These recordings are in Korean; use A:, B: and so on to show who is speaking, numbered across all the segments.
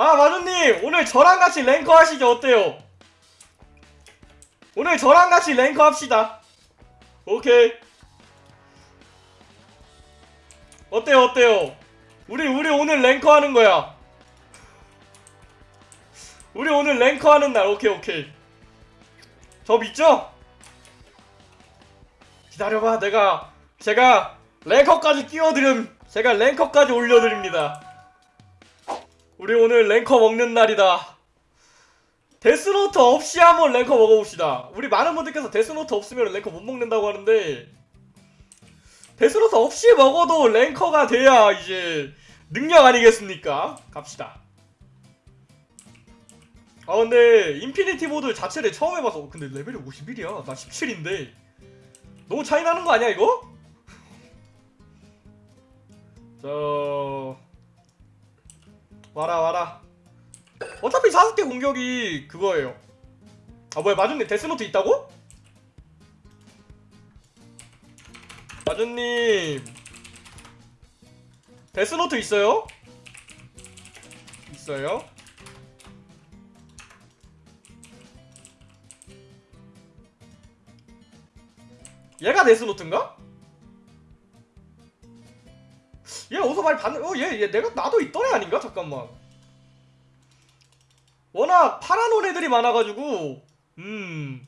A: 아 마주님 오늘 저랑 같이 랭커 하시죠 어때요? 오늘 저랑 같이 랭커 합시다. 오케이. 어때요 어때요? 우리 우리 오늘 랭커 하는 거야. 우리 오늘 랭커 하는 날 오케이 오케이. 저 믿죠? 기다려봐 내가 제가 랭커까지 끼워드림 제가 랭커까지 올려드립니다 우리 오늘 랭커 먹는 날이다. 데스노트 없이 한번 랭커 먹어봅시다. 우리 많은 분들께서 데스노트 없으면 랭커 못 먹는다고 하는데 데스노트 없이 먹어도 ranker가 돼야 이제 능력 아니겠습니까? 갑시다. 아 근데 infinity 모드 자체를 처음 해봐서 어, 근데 레벨이 51이야. 나 17인데. 너무 차이 나는 거 아니야 이거? 저 와라 와라 어차피 사스케 공격이 그거예요 아 뭐야 마준님 데스노트 있다고? 마준님 데스노트 있어요? 있어요? 얘가 데스노트인가? 얘 어디서 많이 봤는 어얘 얘 내가 나도 있던 애 아닌가? 잠깐만 워낙 파란 옷 애들이 많아가지고 음얘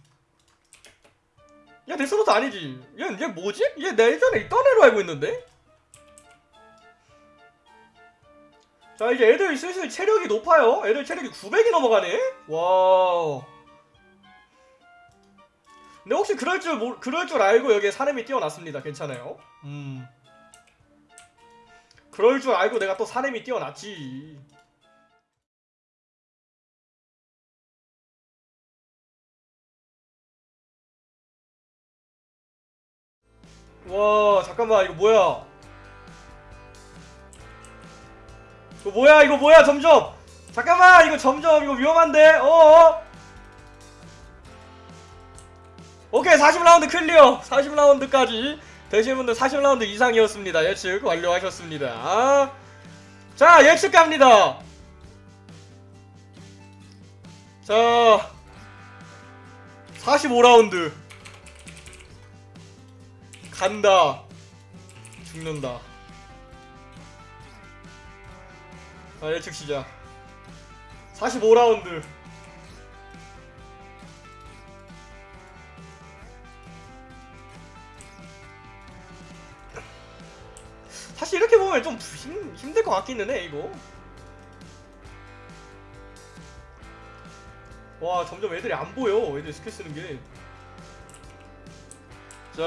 A: 데스노트 아니지 얘, 얘 뭐지? 얘 내 예전에 있던 애로 알고 있는데? 자 이제 애들 슬슬 체력이 높아요 애들 체력이 900이 넘어가네 와 근데 혹시 그럴 줄 모르, 그럴 줄 알고 여기에 사람이 뛰어났습니다. 괜찮아요. 음. 그럴 줄 알고 내가 또 사람이 뛰어났지. 와 잠깐만 이거 뭐야? 이거 뭐야 이거 뭐야 점점? 잠깐만 이거 점점 이거 위험한데? 어어? 오케이 40라운드 클리어. 40라운드까지 되신 분들 40라운드 이상이었습니다. 예측 완료하셨습니다. 아, 자 예측 갑니다. 자 45라운드. 간다. 죽는다. 자 예측 시작. 45라운드 사실 이렇게 보면 좀 힘, 힘들 것 같기는 해 이거. 와 점점 애들이 안 보여 애들 스킬 쓰는 게. 자...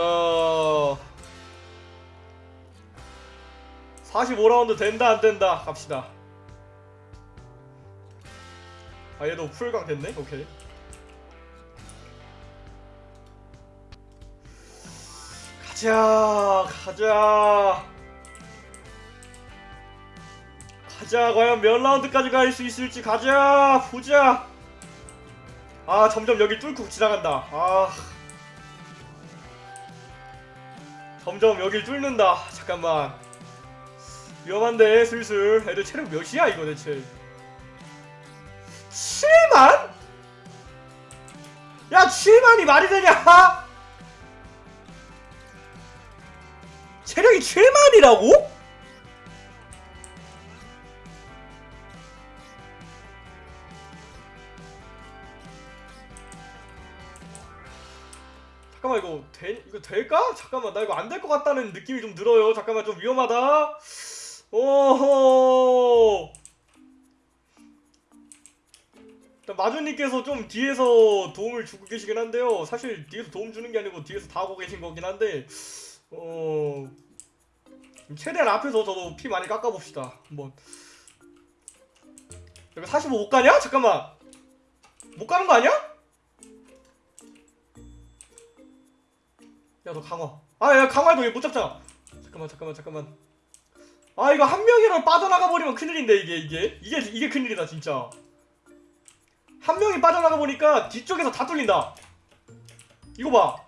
A: 45라운드 된다 안 된다? 갑시다. 아 얘도 풀강 됐네? 오케이. 가자 가자 가자. 과연 몇 라운드까지 갈 수 있을지 가자. 보자. 아 점점 여기 뚫고 지나간다. 아. 점점 여길 뚫는다. 잠깐만. 위험한데 슬슬. 애들 체력 몇이야 이거 대체? 7만? 야 7만이 말이 되냐? 체력이 7만이라고? 잠깐만 이거 돼 이거 될까? 잠깐만 나 이거 안 될 것 같다는 느낌이 좀 들어요. 잠깐만 좀 위험하다. 오호. 마주님께서 좀 뒤에서 도움을 주고 계시긴 한데요. 사실 뒤에서 도움 주는 게 아니고 뒤에서 다 하고 계신 거긴 한데 어 최대한 앞에서 저도 피 많이 깎아봅시다. 한번. 여기 45 못 가냐? 잠깐만. 못 가는 거 아니야? 야 너 강화. 아야 강화도 못 잡잖아. 잠깐만 잠깐만 잠깐만. 아 이거 한 명이라도 빠져나가 버리면 큰일인데 이게 이게? 이게 이게 큰일이다 진짜. 한 명이 빠져나가 보니까 뒤쪽에서 다 뚫린다. 이거 봐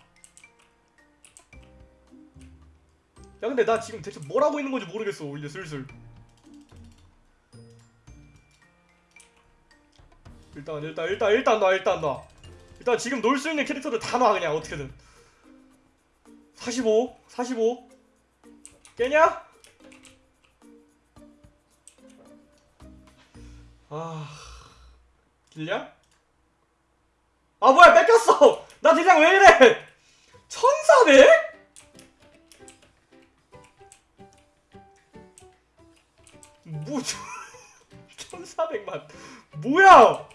A: 야 근데 나 지금 대체 뭘 하고 있는 건지 모르겠어 이제 슬슬. 일단 일단 일단 일단 놔 일단 놔. 일단 지금 놀 수 있는 캐릭터들 다 놔 그냥 어떻게든 45 45 깨냐? 아 길냐? 아 뭐야 뺏겼어 나 대장 왜 이래 1400? 뭐 1400만 뭐야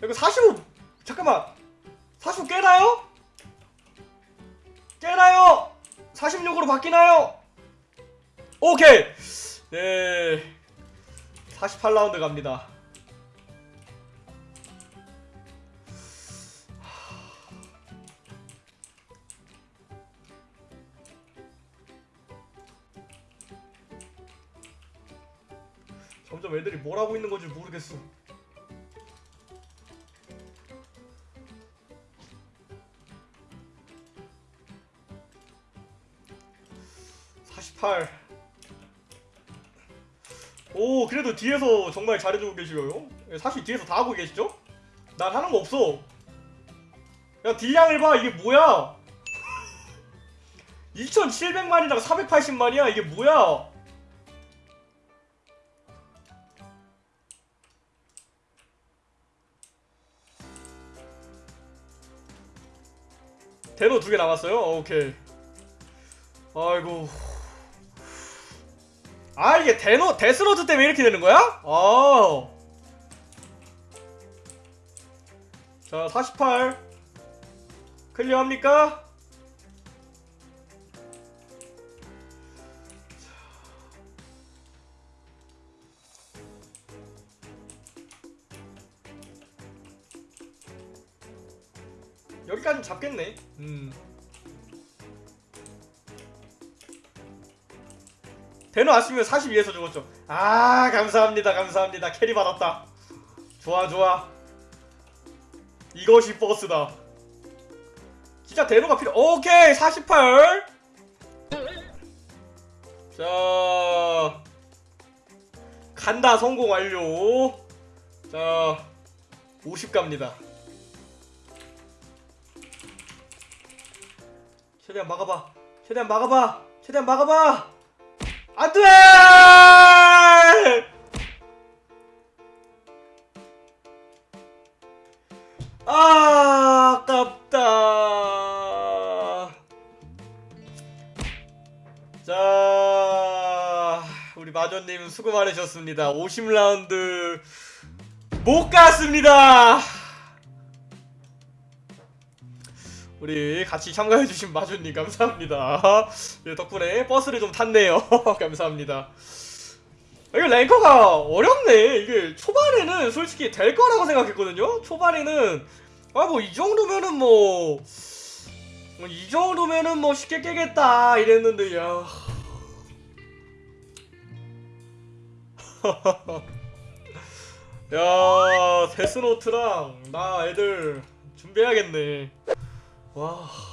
A: 이거 45 잠깐만 45 깨나요? 깨나요? 46으로 바뀌나요? 오케이 네 48라운드 갑니다 점점 애들이 뭘 하고 있는 건지 모르겠어. (48) 오 그래도 뒤에서 정말 잘해주고 계시고요 예, 사실 뒤에서 다 하고 계시죠? 난 하는 거 없어 야 딜량을 봐 이게 뭐야 2700만이랑 480만이야 이게 뭐야 대노 두 개 남았어요? 어, 오케이. 아이고. 아 이게 대노 데스로드 때문에 이렇게 되는 거야? 아. 자, 48. 클리어합니까? 여기까지 잡겠네. 음. 대노 아시면 42에서 죽었죠. 아 감사합니다 감사합니다 carry 받았다. 좋아 좋아. 이것이 버스다. 진짜 대노가 필요. 오케이 48. 자 간다 성공 완료. 자 50 갑니다. 최대한 막아봐. 최대한 막아봐. 최대한 막아봐. 안 돼! 아, 아깝다. 자, 우리 마조님 수고 많으셨습니다. 50라운드 못 갔습니다. 우리 같이 참가해주신 마주님 감사합니다. 예, 덕분에 버스를 좀 탔네요. 감사합니다. 이게 랭커가 어렵네. 이게 초반에는 솔직히 될 거라고 생각했거든요. 초반에는 아 뭐 이 정도면은 뭐. 뭐이 정도면은 뭐 쉽게 깨겠다 이랬는데 야. 야 데스노트랑 나 애들 준비해야겠네. 와.